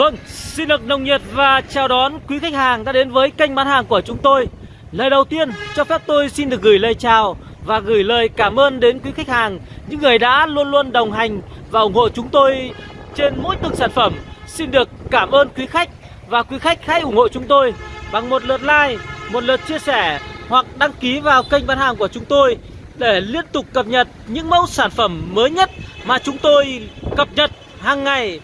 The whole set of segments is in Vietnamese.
Vâng, xin được nồng nhiệt và chào đón quý khách hàng đã đến với kênh bán hàng của chúng tôi. Lời đầu tiên cho phép tôi xin được gửi lời chào và gửi lời cảm ơn đến quý khách hàng Những người đã luôn luôn đồng hành và ủng hộ chúng tôi trên mỗi từng sản phẩm. Xin được cảm ơn quý khách và quý khách hãy ủng hộ chúng tôi bằng một lượt like, một lượt chia sẻ hoặc đăng ký vào kênh bán hàng của chúng tôi để liên tục cập nhật những mẫu sản phẩm mới nhất mà chúng tôi cập nhật hàng ngày.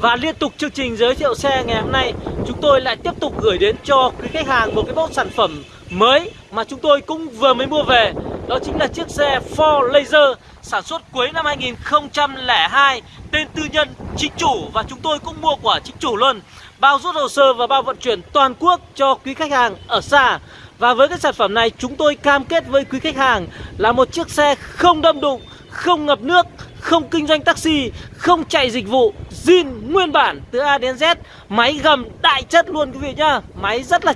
Và liên tục chương trình giới thiệu xe ngày hôm nay, Chúng tôi lại tiếp tục gửi đến cho quý khách hàng một cái mẫu sản phẩm mới Mà chúng tôi cũng vừa mới mua về. Đó chính là chiếc xe Ford Laser Sản xuất cuối năm 2002 Tên tư nhân, chính chủ Và chúng tôi cũng mua của chính chủ luôn. Bao rút hồ sơ và bao vận chuyển toàn quốc cho quý khách hàng ở xa. Và với cái sản phẩm này, chúng tôi cam kết với quý khách hàng Là một chiếc xe không đâm đụng, Không ngập nước không kinh doanh taxi, không chạy dịch vụ, zin nguyên bản từ A đến Z, máy gầm đại chất luôn quý vị nhá, máy rất là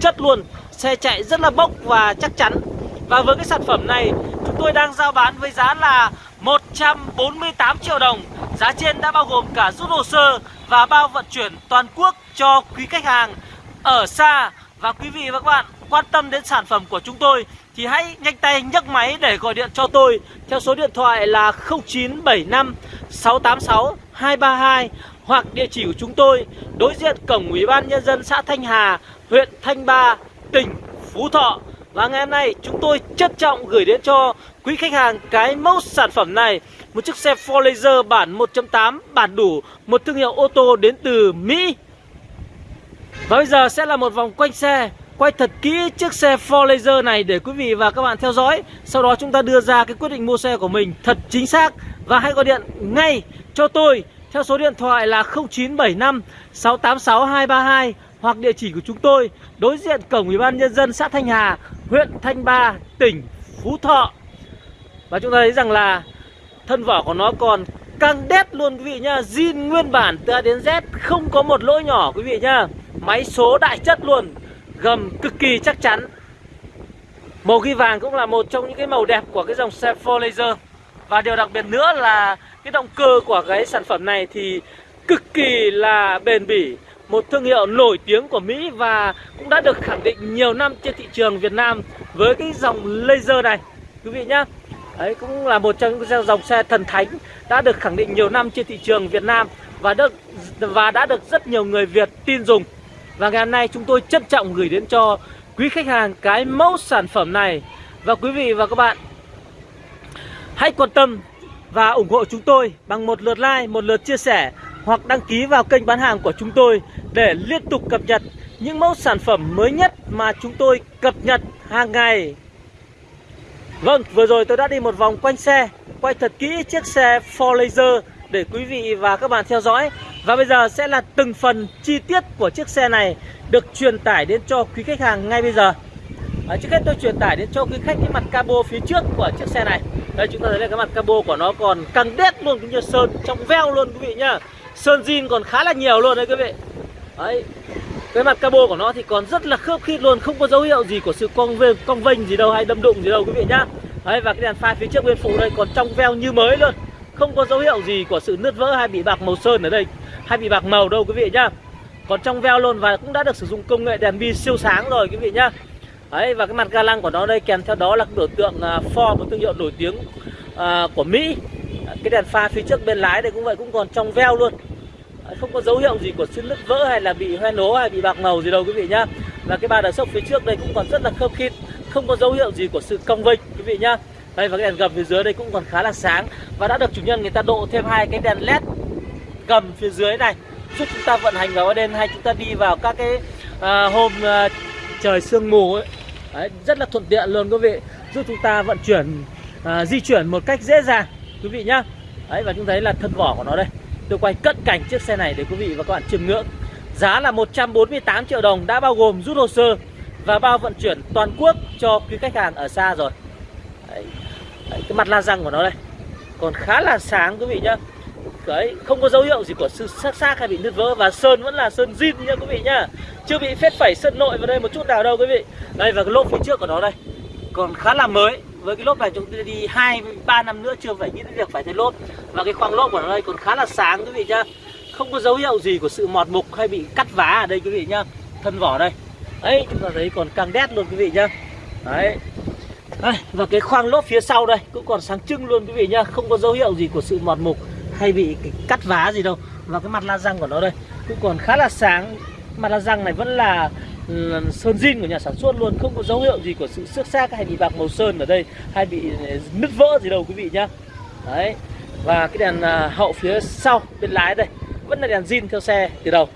chất luôn, xe chạy rất là bốc và chắc chắn. Và với cái sản phẩm này, chúng tôi đang giao bán với giá là 148 triệu đồng. Giá trên đã bao gồm cả rút hồ sơ và bao vận chuyển toàn quốc cho quý khách hàng ở xa. Và quý vị và các bạn quan tâm đến sản phẩm của chúng tôi thì hãy nhanh tay nhấc máy để gọi điện cho tôi. Theo số điện thoại là 0975 686 232 hoặc địa chỉ của chúng tôi đối diện cổng Ủy ban nhân dân xã Thanh Hà, huyện Thanh Ba, tỉnh Phú Thọ. Và ngày hôm nay chúng tôi trân trọng gửi đến cho quý khách hàng cái mẫu sản phẩm này. Một chiếc xe Ford Laser bản 1.8 bản đủ Một thương hiệu ô tô đến từ Mỹ. Và bây giờ sẽ là một vòng quanh xe quay thật kỹ chiếc xe Ford Laser này để quý vị và các bạn theo dõi. Sau đó chúng ta đưa ra cái quyết định mua xe của mình thật chính xác. Và hãy gọi điện ngay cho tôi theo số điện thoại là 0975 686 232 Hoặc địa chỉ của chúng tôi đối diện cổng Ủy ban Nhân dân xã Thanh Hà, huyện Thanh Ba, tỉnh Phú Thọ. Và chúng ta thấy rằng là thân vỏ của nó còn căng đét luôn quý vị nhá. Zin nguyên bản từ A đến Z không có một lỗi nhỏ quý vị nhá. Máy số đại chất luôn gầm cực kỳ chắc chắn. Màu ghi vàng cũng là một trong những cái màu đẹp của cái dòng xe 4 Laser. Và điều đặc biệt nữa là cái động cơ của cái sản phẩm này thì cực kỳ là bền bỉ, Một thương hiệu nổi tiếng của Mỹ và cũng đã được khẳng định nhiều năm trên thị trường Việt Nam Với cái dòng laser này. Quý vị nhá, Đấy cũng là một trong những dòng xe thần thánh đã được khẳng định nhiều năm trên thị trường Việt Nam và được, và đã được rất nhiều người Việt tin dùng. Và ngày hôm nay chúng tôi trân trọng gửi đến cho quý khách hàng cái mẫu sản phẩm này. Và quý vị và các bạn Hãy quan tâm và ủng hộ chúng tôi bằng một lượt like, một lượt chia sẻ Hoặc đăng ký vào kênh bán hàng của chúng tôi Để liên tục cập nhật những mẫu sản phẩm mới nhất mà chúng tôi cập nhật hàng ngày. Vâng, vừa rồi tôi đã đi một vòng quanh xe Quay thật kỹ chiếc xe Ford Laser để quý vị và các bạn theo dõi. Và bây giờ sẽ là từng phần chi tiết của chiếc xe này được truyền tải đến cho quý khách hàng ngay bây giờ. À, Trước hết tôi truyền tải đến cho quý khách cái mặt cabo phía trước của chiếc xe này. Đây chúng ta thấy là cái mặt cabo của nó còn căng đét luôn cũng như sơn trong veo luôn quý vị nhá. Sơn zin còn khá là nhiều luôn đấy quý vị. Đấy cái mặt cabo của nó thì còn rất là khớp khít luôn Không có dấu hiệu gì của sự cong vênh, cong vênh gì đâu hay đâm đụng gì đâu quý vị nhá. Đấy và cái đèn pha phía trước bên phụ đây còn trong veo như mới luôn. Không có dấu hiệu gì của sự nứt vỡ hay bị bạc màu sơn ở đây hay bị bạc màu đâu quý vị nhá. Còn trong veo luôn và cũng đã được sử dụng công nghệ đèn bi siêu sáng rồi quý vị nhá. Đấy và cái mặt ga lăng của nó đây kèm theo đó là biểu tượng à, Ford một thương hiệu nổi tiếng uh, của Mỹ. Cái đèn pha phía trước bên lái đây cũng vậy cũng còn trong veo luôn. Không có dấu hiệu gì của sự nứt vỡ hay là bị hoen ố hay bị bạc màu gì đâu quý vị nhá. Và cái ba đờ sốc phía trước đây cũng còn rất là khớp khít không có dấu hiệu gì của sự cong vênh quý vị nhá. Đây và cái đèn gầm phía dưới đây cũng còn khá là sáng và đã được chủ nhân người ta độ thêm hai cái đèn led gầm phía dưới này. Giúp chúng ta vận hành vào đêm hay chúng ta đi vào các cái à, hôm à, trời sương mù ấy. Đấy, rất là thuận tiện luôn quý vị. Giúp chúng ta vận chuyển à, di chuyển một cách dễ dàng quý vị nhá. Đấy và chúng thấy là thân vỏ của nó đây. Tôi quay cận cảnh chiếc xe này để quý vị và các bạn chiêm ngưỡng. Giá là 148 triệu đồng đã bao gồm rút hồ sơ và bao vận chuyển toàn quốc cho quý khách hàng ở xa rồi. Đấy. Đấy, cái mặt la răng của nó đây. Còn khá là sáng quý vị nhá. Đấy, không có dấu hiệu gì của sự sắc xác hay bị nứt vỡ và sơn vẫn là sơn zin nha quý vị nhá chưa bị phết phẩy sơn nội vào đây một chút nào đâu quý vị. Đây và cái lốp phía trước của nó đây còn khá là mới. Với cái lốp này chúng tôi đi hai ba năm nữa chưa phải nghĩ đến việc phải thay lốp. Và cái khoang lốp của nó đây còn khá là sáng quý vị nhá không có dấu hiệu gì của sự mọt mục hay bị cắt vá ở đây quý vị nhá thân vỏ đây. Ấy chúng ta thấy còn càng đét luôn quý vị nhá đấy. Đây, và cái khoang lốp phía sau đây cũng còn sáng trưng luôn quý vị nhá không có dấu hiệu gì của sự mọt mục hay bị cắt vá gì đâu và cái mặt la răng của nó đây. Cũng còn khá là sáng. Mặt la răng này vẫn là sơn zin của nhà sản xuất luôn, không có dấu hiệu gì của sự xước xác hay bị bạc màu sơn ở đây, hay bị ờ, nứt vỡ gì đâu quý vị nhá. Đấy. Và cái đèn ờ, hậu phía sau, bên lái đây, vẫn là đèn zin theo xe từ đầu.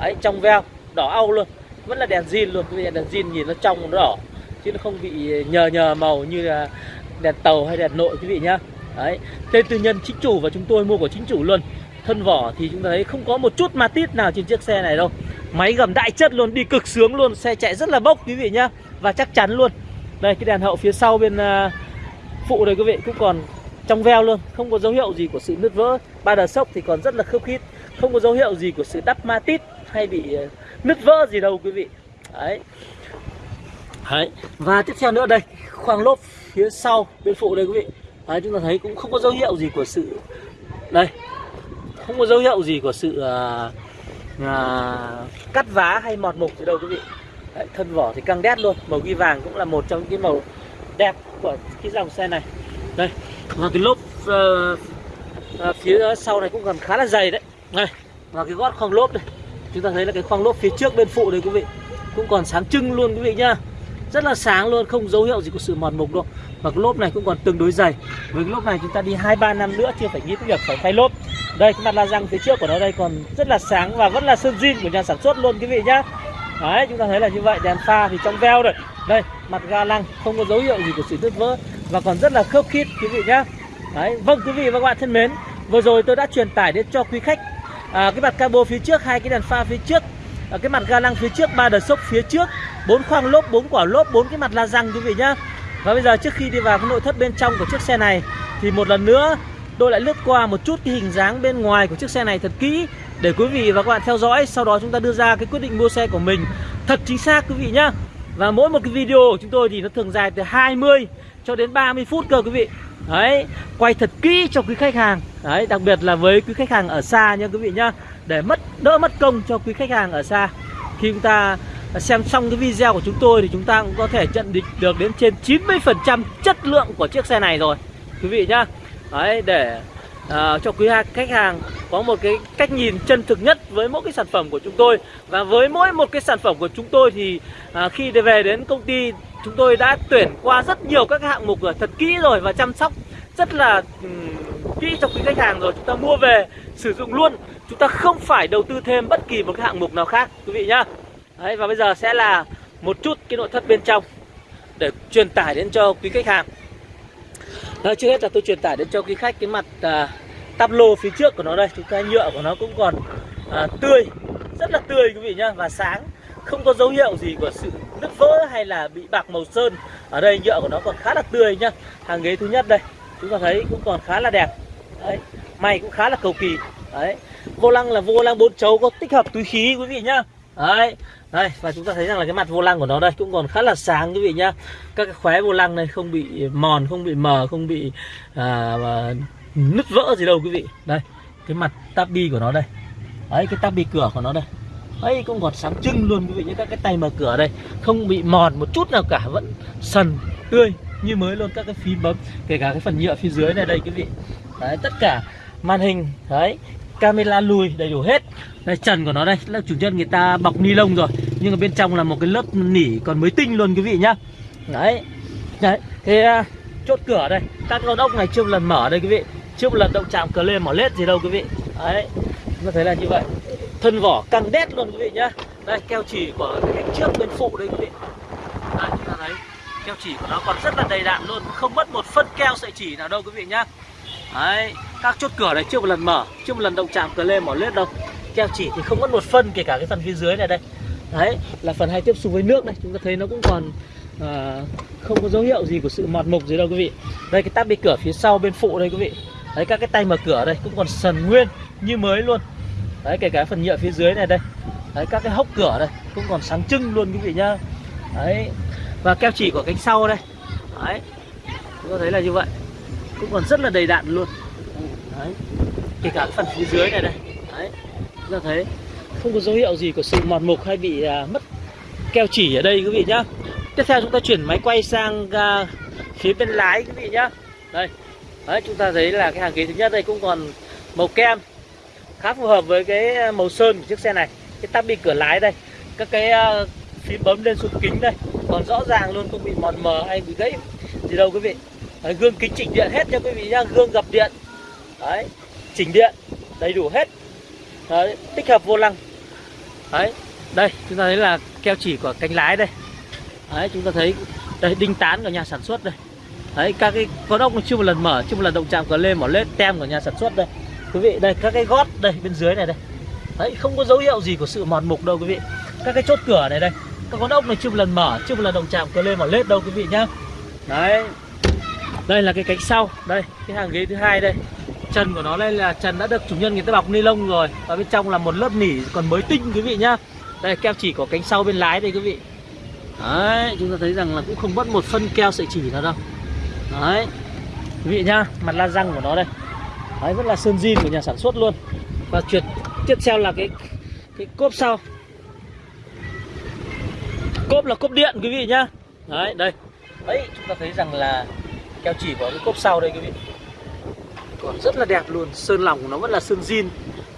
Đấy, trong veo, đỏ au luôn. Vẫn là đèn zin luôn, quý vị đèn zin nhìn nó trong nó đỏ, chứ nó không bị ờ, nhờ nhờ màu như là đèn tàu hay đèn nội, quý vị nhá đấy tên tư nhân chính chủ và chúng tôi mua của chính chủ luôn. Thân vỏ thì chúng ta thấy không có một chút ma tít nào trên chiếc xe này đâu. Máy gầm đại chất luôn đi cực sướng luôn xe chạy rất là bốc quý vị nhá và chắc chắn luôn. Đây cái đèn hậu phía sau bên uh, phụ đây quý vị cũng còn trong veo luôn không có dấu hiệu gì của sự nứt vỡ. Ba đờ sốc thì còn rất là khớp khít không có dấu hiệu gì của sự đắp ma tít hay bị uh, nứt vỡ gì đâu quý vị. Đấy. Đấy. Và tiếp theo nữa đây Khoang lốp phía sau bên phụ đây quý vị. Đấy, Chúng ta thấy cũng không có dấu hiệu gì của sự Đây Không có dấu hiệu gì của sự à, à, Cắt vá hay mọt mục gì đâu quý vị. Đấy, Thân vỏ thì căng đét luôn Màu ghi vàng cũng là một trong những cái màu đẹp của cái dòng xe này. Đây Và cái lốp à, à, phía sau này cũng còn khá là dày đấy. Đây Và cái gót khoang lốp đây Chúng ta thấy là cái khoang lốp phía trước bên phụ đây quý vị Cũng còn sáng trưng luôn quý vị nhá. Rất là sáng luôn không dấu hiệu gì của sự mòn mục đâu và cái lốp này cũng còn tương đối dày. Với cái lốp này chúng ta đi hai ba năm nữa chưa phải nghĩ tới việc phải thay lốp. Đây cái mặt la răng phía trước của nó đây còn rất là sáng và vẫn là sơn zin của nhà sản xuất luôn quý vị nhá. Đấy chúng ta thấy là như vậy. Đèn pha thì trong veo rồi. Đây mặt ga lăng không có dấu hiệu gì của sự nứt vỡ và còn rất là khớp khít quý vị nhá. Đấy vâng quý vị và các bạn thân mến vừa rồi tôi đã truyền tải đến cho quý khách à, cái mặt cabo phía trước hai cái đèn pha phía trước à, cái mặt ga lăng phía trước ba đợt sốc phía trước bốn khoang lốp bốn quả lốp bốn cái mặt la răng quý vị nhá và bây giờ trước khi đi vào cái nội thất bên trong của chiếc xe này thì một lần nữa tôi lại lướt qua một chút cái hình dáng bên ngoài của chiếc xe này thật kỹ để quý vị và các bạn theo dõi. Sau đó chúng ta đưa ra cái quyết định mua xe của mình thật chính xác quý vị nhá. Và mỗi một cái video của chúng tôi thì nó thường dài từ 20 cho đến 30 phút cơ quý vị. Đấy, quay thật kỹ cho quý khách hàng. Đấy, đặc biệt là với quý khách hàng ở xa nha quý vị nhá. Để mất đỡ mất công cho quý khách hàng ở xa. Khi chúng ta xem xong cái video của chúng tôi thì chúng ta cũng có thể nhận định được đến trên 90% chất lượng của chiếc xe này rồi. Quý vị nhá. Đấy để uh, cho quý khách hàng có một cái cách nhìn chân thực nhất với mỗi cái sản phẩm của chúng tôi. Và với mỗi một cái sản phẩm của chúng tôi thì uh, khi về đến công ty chúng tôi đã tuyển qua rất nhiều các hạng mục rồi thật kỹ rồi và chăm sóc rất là um, kỹ cho quý khách hàng rồi. Chúng ta mua về sử dụng luôn. Chúng ta không phải đầu tư thêm bất kỳ một cái hạng mục nào khác. Quý vị nhá. Đấy, và bây giờ sẽ là một chút cái nội thất bên trong để truyền tải đến cho quý khách hàng. Đấy, trước hết là tôi truyền tải đến cho quý khách cái mặt à, tắp lô phía trước của nó đây. Chúng ta nhựa của nó cũng còn à, tươi rất là tươi quý vị nhá. Và sáng không có dấu hiệu gì của sự nứt vỡ hay là bị bạc màu sơn. Ở đây nhựa của nó còn khá là tươi nhá. Hàng ghế thứ nhất đây chúng ta thấy cũng còn khá là đẹp. Đấy may cũng khá là cầu kỳ. Đấy vô lăng là vô lăng bốn chấu có tích hợp túi khí quý vị nhá đấy. Đây và chúng ta thấy rằng là cái mặt vô lăng của nó đây cũng còn khá là sáng quý vị nhá. Các cái khóe vô lăng này không bị mòn không bị mờ không bị à, nứt vỡ gì đâu quý vị. Đây cái mặt tabi của nó đây. Đấy cái tabi cửa của nó đây. Ấy cũng còn sáng trưng luôn quý vị nhé các cái tay mở cửa đây không bị mòn một chút nào cả vẫn sần tươi như mới luôn. Các cái phím bấm kể cả cái phần nhựa phía dưới này đây quý vị. Đấy tất cả màn hình đấy camera lùi đầy đủ hết. Đây trần của nó đây là chủ nhân người ta bọc ni lông rồi nhưng ở bên trong là một cái lớp nỉ còn mới tinh luôn quý vị nhá. Đấy đấy thế uh, chốt cửa đây. Các con ốc này chưa một lần mở đây quý vị. Chưa một lần động chạm cờ lên mỏ lết gì đâu quý vị. Đấy chúng ta thấy là như vậy. Thân vỏ căng đét luôn quý vị nhá. Đây keo chỉ của cánh trước bên phụ đây quý vị. Đấy chúng ta thấy keo chỉ của nó còn rất là đầy đạn luôn. Không mất một phân keo sợi chỉ nào đâu quý vị nhá. Đấy các chốt cửa này chưa một lần mở chưa một lần động chạm cờ lên mỏ lết đâu. Keo chỉ thì không mất một phân kể cả cái phần phía dưới này đây. Đấy là phần hay tiếp xúc với nước này chúng ta thấy nó cũng còn à, không có dấu hiệu gì của sự mọt mục gì đâu quý vị. Đây cái táp bị cửa phía sau bên phụ đây quý vị. Đấy các cái tay mở cửa đây cũng còn sần nguyên như mới luôn. Đấy kể cả phần nhựa phía dưới này đây. Đấy các cái hốc cửa đây cũng còn sáng trưng luôn quý vị nhá. Đấy và keo chỉ của cánh sau đây. Đấy chúng ta thấy là như vậy. Cũng còn rất là đầy đặn luôn đấy. Kể cả phần phía dưới này đây. Đấy. Chúng ta thấy không có dấu hiệu gì của sự mòn mục hay bị à, mất keo chỉ ở đây quý vị nhá. Tiếp theo chúng ta chuyển máy quay sang à, phía bên lái quý vị nhá. Đây. Đấy chúng ta thấy là cái hàng ghế thứ nhất đây cũng còn màu kem. Khá phù hợp với cái à, màu sơn của chiếc xe này. Cái tắp bị cửa lái đây. Các cái à, phím bấm lên xuống kính đây. Còn rõ ràng luôn không bị mòn mờ hay bị gãy gì đâu quý vị. Đấy, gương kính chỉnh điện hết nha quý vị nhá. Gương gập điện đấy chỉnh điện đầy đủ hết. Đấy, tích hợp vô lăng. Đấy đây chúng ta thấy là keo chỉ của cánh lái đây. Đấy chúng ta thấy đây đinh tán của nhà sản xuất đây. Đấy các cái con ốc chưa một lần mở chưa một lần động chạm cờ lên mỏ lết tem của nhà sản xuất đây. Quý vị đây các cái gót đây bên dưới này đây. Đấy không có dấu hiệu gì của sự mòn mục đâu quý vị. Các cái chốt cửa này đây các con ốc này chưa một lần mở chưa một lần động chạm cờ lên mỏ lết đâu quý vị nhá. Đấy. Đây là cái cánh sau đây cái hàng ghế thứ hai đây trần của nó đây là trần đã được chủ nhân người ta bọc ni lông rồi. Và bên trong là một lớp nỉ còn mới tinh, quý vị nhá. Đây, keo chỉ có cánh sau bên lái đây, quý vị. Đấy, chúng ta thấy rằng là cũng không mất một phân keo sợi chỉ nào đâu. Đấy, quý vị nhá, mặt la răng của nó đây. Đấy vẫn là sơn zin của nhà sản xuất luôn. Và chuyển, tiếp theo là cái cái cốp sau. Cốp là cốp điện, quý vị nhá. Đấy, đây. Đấy, chúng ta thấy rằng là keo chỉ có cái cốp sau đây, quý vị còn rất là đẹp luôn. Sơn lòng của nó vẫn là sơn zin.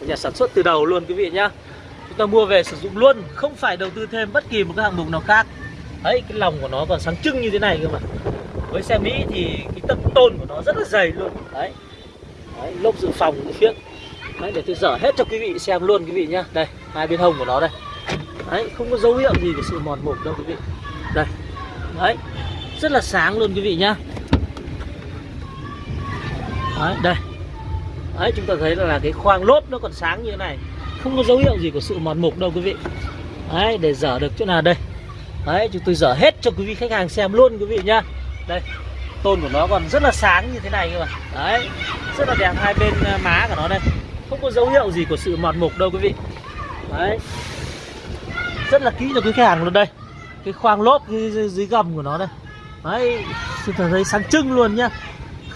Của nhà sản xuất từ đầu luôn quý vị nhá. Chúng ta mua về sử dụng luôn không phải đầu tư thêm bất kỳ một cái hạng mục nào khác. Đấy cái lòng của nó còn sáng trưng như thế này cơ mà. Với xe Mỹ thì cái tấm tôn của nó rất là dày luôn. Đấy, đấy lốp dự phòng phía đấy, để tôi dở hết cho quý vị xem luôn quý vị nhá. Đây hai bên hông của nó đây. Đấy không có dấu hiệu gì của sự mòn mục đâu quý vị. Đây. Đấy rất là sáng luôn quý vị nhá đấy đây. Đấy chúng ta thấy là, cái khoang lốp nó còn sáng như thế này. Không có dấu hiệu gì của sự mòn mục đâu quý vị. Đấy để dở được chỗ nào đây? Đấy chúng tôi dở hết cho quý vị khách hàng xem luôn quý vị nhá. Đây tôn của nó còn rất là sáng như thế này cơ mà. Đấy rất là đẹp hai bên à, má của nó đây. Không có dấu hiệu gì của sự mòn mục đâu quý vị. Đấy. Rất là kỹ cho quý khách hàng luôn đây. Cái khoang lốp dưới, dưới gầm của nó đây. Đấy chúng ta thấy sáng trưng luôn nhá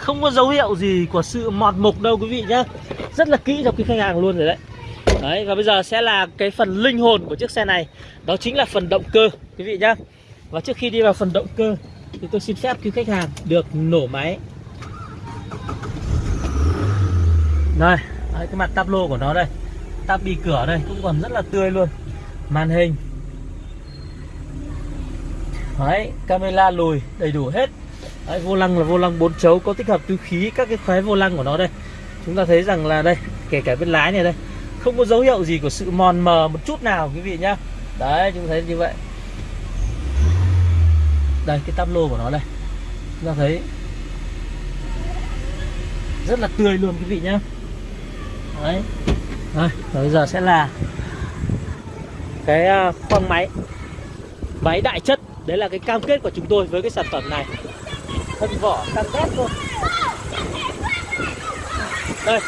không có dấu hiệu gì của sự mọt mục đâu quý vị nhá. Rất là kỹ cho quý khách hàng luôn rồi đấy. Đấy và bây giờ sẽ là cái phần linh hồn của chiếc xe này. Đó chính là phần động cơ quý vị nhá. Và trước khi đi vào phần động cơ thì tôi xin phép quý khách hàng được nổ máy. Đây đấy, cái mặt tablo của nó đây. Tab bi cửa đây cũng còn rất là tươi luôn. Màn hình. Đấy camera lùi đầy đủ hết đấy, vô lăng là vô lăng bốn chấu có tích hợp túi khí các cái khóe vô lăng của nó đây. Chúng ta thấy rằng là đây kể cả bên lái này đây không có dấu hiệu gì của sự mòn mờ một chút nào quý vị nhá. Đấy chúng ta thấy như vậy. Đây cái tắp lô của nó đây. Chúng ta thấy rất là tươi luôn quý vị nhá. Đấy. Rồi bây giờ sẽ là cái à, khoang máy. Máy đại chất. Đấy là cái cam kết của chúng tôi với cái sản phẩm này thân vỏ cam kết luôn. đây,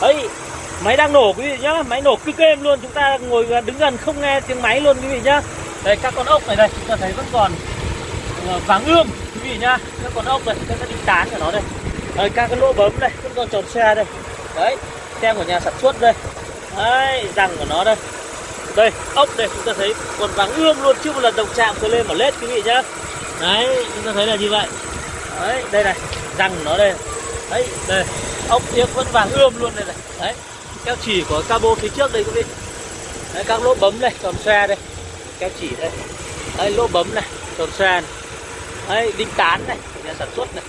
ấy, máy đang nổ quý vị nhá, máy nổ cực êm luôn, chúng ta ngồi đứng gần không nghe tiếng máy luôn quý vị nhá. Đây, các con ốc này đây, chúng ta thấy vẫn còn ờ, vàng ươm quý vị nhá. Các con ốc này, các cái đinh tán của nó đây. Đây, các cái lỗ bấm đây vẫn còn tròn xe đây. Đấy, tem của nhà sản xuất đây. Đấy, răng của nó đây. Đây, ốc đây, chúng ta thấy còn vàng ươm luôn chưa một lần động chạm tôi lên mà lết quý vị nhá. Đấy, chúng ta thấy là như vậy đấy đây này răng nó đây. Đấy đây ốc yếc vẫn vàng ươm luôn đây này. Đấy keo chỉ của cabo phía trước đây quý vị đấy, các lỗ bấm đây tròn xoe đây. Keo chỉ đây. Đấy lỗ bấm này tròn xoe này. Đấy đinh tán này nhà sản xuất này.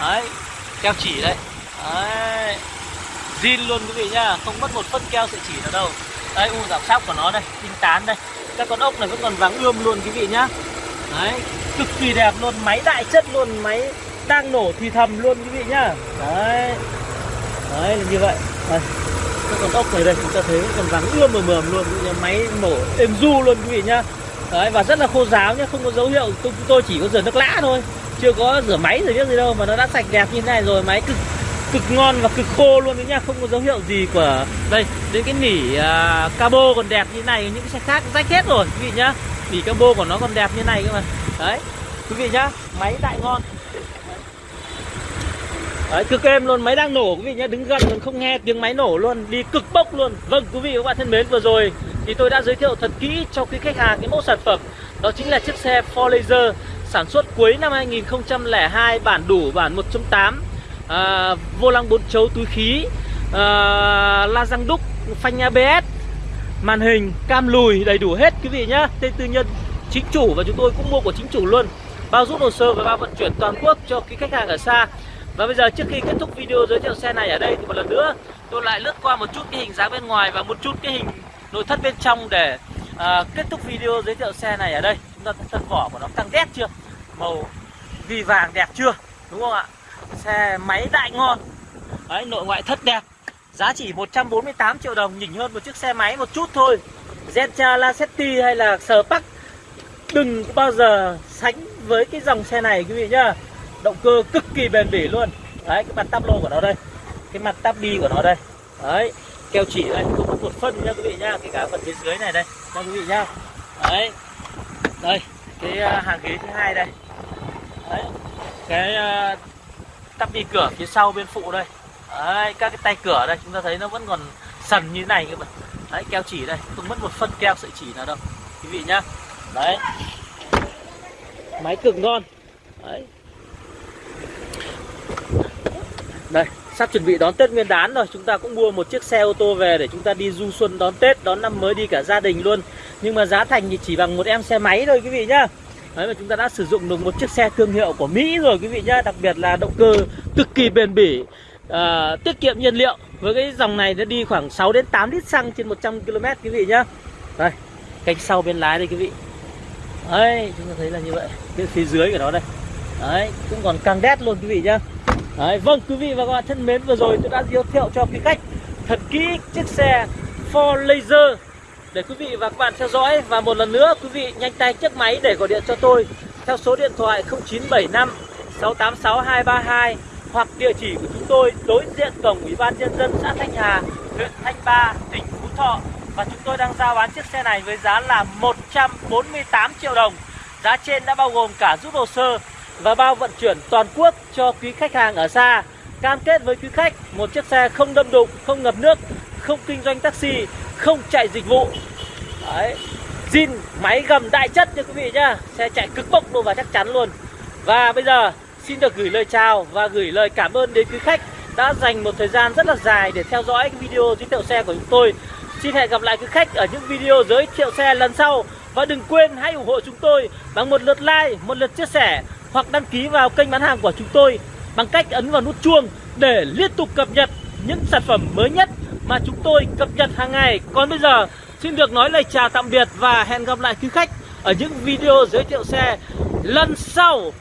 Đấy keo chỉ đây. Đấy zin luôn quý vị nhá. Không mất một phân keo sợi chỉ nào đâu. Đây u giảm sóc của nó đây đinh tán đây. Các con ốc này vẫn còn vàng ươm luôn quý vị nhá đấy cực kỳ đẹp luôn máy đại chất luôn máy đang nổ thì thầm luôn quý vị nhá. Đấy. Đấy là như vậy. Đây. Các con ốc này đây chúng ta thấy còn vàng ươm mờ mờm luôn máy nổ êm du luôn quý vị nhá. Đấy và rất là khô ráo nhá không có dấu hiệu tôi, tôi chỉ có rửa nước lã thôi. Chưa có rửa máy rồi biết gì đâu mà nó đã sạch đẹp như thế này rồi máy cực cực ngon và cực khô luôn đấy nhá không có dấu hiệu gì của đây đến cái nỉ uh, cabo còn đẹp như này những cái xe khác rách hết rồi quý vị nhá nỉ bô của nó còn đẹp như này cơ mà. Đấy quý vị nhá máy đại ngon. Đấy, cực êm luôn, máy đang nổ quý vị nhé, đứng gần còn không nghe tiếng máy nổ luôn, đi cực bốc luôn. Vâng quý vị và các bạn thân mến, vừa rồi thì tôi đã giới thiệu thật kỹ cho quý khách hàng cái mẫu sản phẩm. Đó chính là chiếc xe Ford Laser sản xuất cuối năm 2002, bản đủ, bản 1.8 à, Vô lăng bốn chấu túi khí, à, la răng đúc, phanh ABS Màn hình, cam lùi đầy đủ hết quý vị nhé Tên tư nhân chính chủ và chúng tôi cũng mua của chính chủ luôn Bao rút hồ sơ và bao vận chuyển toàn quốc cho cái khách hàng ở xa và bây giờ trước khi kết thúc video giới thiệu xe này ở đây thì một lần nữa tôi lại lướt qua một chút cái hình dáng bên ngoài và một chút cái hình nội thất bên trong để uh, kết thúc video giới thiệu xe này ở đây. Chúng ta thân vỏ của nó căng đét chưa? Màu vì vàng đẹp chưa? Đúng không ạ? Xe máy đại ngon. Đấy, nội ngoại thất đẹp. Giá chỉ 148 triệu đồng, nhỉnh hơn một chiếc xe máy một chút thôi. Zentra Lacetti hay là Spark đừng bao giờ sánh với cái dòng xe này quý vị nhá. Động cơ cực kỳ bền bỉ luôn. Đấy cái mặt tắp lô của nó đây. Cái mặt tắp đi của nó đây. Đấy keo chỉ đây không có một phân nha quý vị nhá. Cái cả phần phía dưới này đây nha quý vị nhá. Đấy đây cái à, hàng ghế thứ hai đây. Đấy cái uh, tắp đi cửa phía sau bên phụ đây đấy, các cái tay cửa đây, chúng ta thấy nó vẫn còn sần như thế này các bạn đấy, keo chỉ đây, không mất một phân keo sợi chỉ nào đâu, quý vị nhá. Đấy. Máy cực ngon. Đấy. Đây, sắp chuẩn bị đón Tết Nguyên đán rồi, Chúng ta cũng mua một chiếc xe ô tô về để chúng ta đi du xuân đón Tết, Đón năm mới đi cả gia đình luôn. Nhưng mà giá thành thì chỉ bằng một em xe máy thôi, quý vị nhá. Đấy, mà chúng ta đã sử dụng được một chiếc xe thương hiệu của Mỹ rồi, quý vị nhá. Đặc biệt là động cơ cực kỳ bền bỉ à, Tiết kiệm nhiên liệu. Với cái dòng này nó đi khoảng 6 đến 8 lít xăng trên 100 km quý vị nhá. Đây cánh sau bên lái đây quý vị. Đấy chúng ta thấy là như vậy. Cái phía dưới của nó đây. Đấy cũng còn càng đét luôn quý vị nhá. Đấy, vâng quý vị và các bạn thân mến vừa rồi tôi đã giới thiệu cho quý khách thật kỹ chiếc xe Ford Laser để quý vị và các bạn theo dõi. Và một lần nữa quý vị nhanh tay chiếc máy để gọi điện cho tôi theo số điện thoại 0975 686 232 hoặc địa chỉ của chúng tôi đối diện cổng Ủy ban nhân dân xã Thanh Hà, huyện Thanh Ba, tỉnh Phú Thọ và chúng tôi đang giao bán chiếc xe này với giá là 148 triệu đồng. Giá trên đã bao gồm cả rút hồ sơ và bao vận chuyển toàn quốc cho quý khách hàng ở xa. Cam kết với quý khách một chiếc xe không đâm đụng, không ngập nước, không kinh doanh taxi, không chạy dịch vụ. Đấy. Zin máy gầm đại chất nha quý vị nhá. Xe chạy cực bốc luôn và chắc chắn luôn. Và bây giờ xin được gửi lời chào và gửi lời cảm ơn đến quý khách đã dành một thời gian rất là dài để theo dõi cái video giới thiệu xe của chúng tôi. Xin hẹn gặp lại quý khách ở những video giới thiệu xe lần sau. Và đừng quên hãy ủng hộ chúng tôi bằng một lượt like, một lượt chia sẻ hoặc đăng ký vào kênh bán hàng của chúng tôi bằng cách ấn vào nút chuông để liên tục cập nhật những sản phẩm mới nhất mà chúng tôi cập nhật hàng ngày. Còn bây giờ xin được nói lời chào tạm biệt và hẹn gặp lại quý khách ở những video giới thiệu xe lần sau.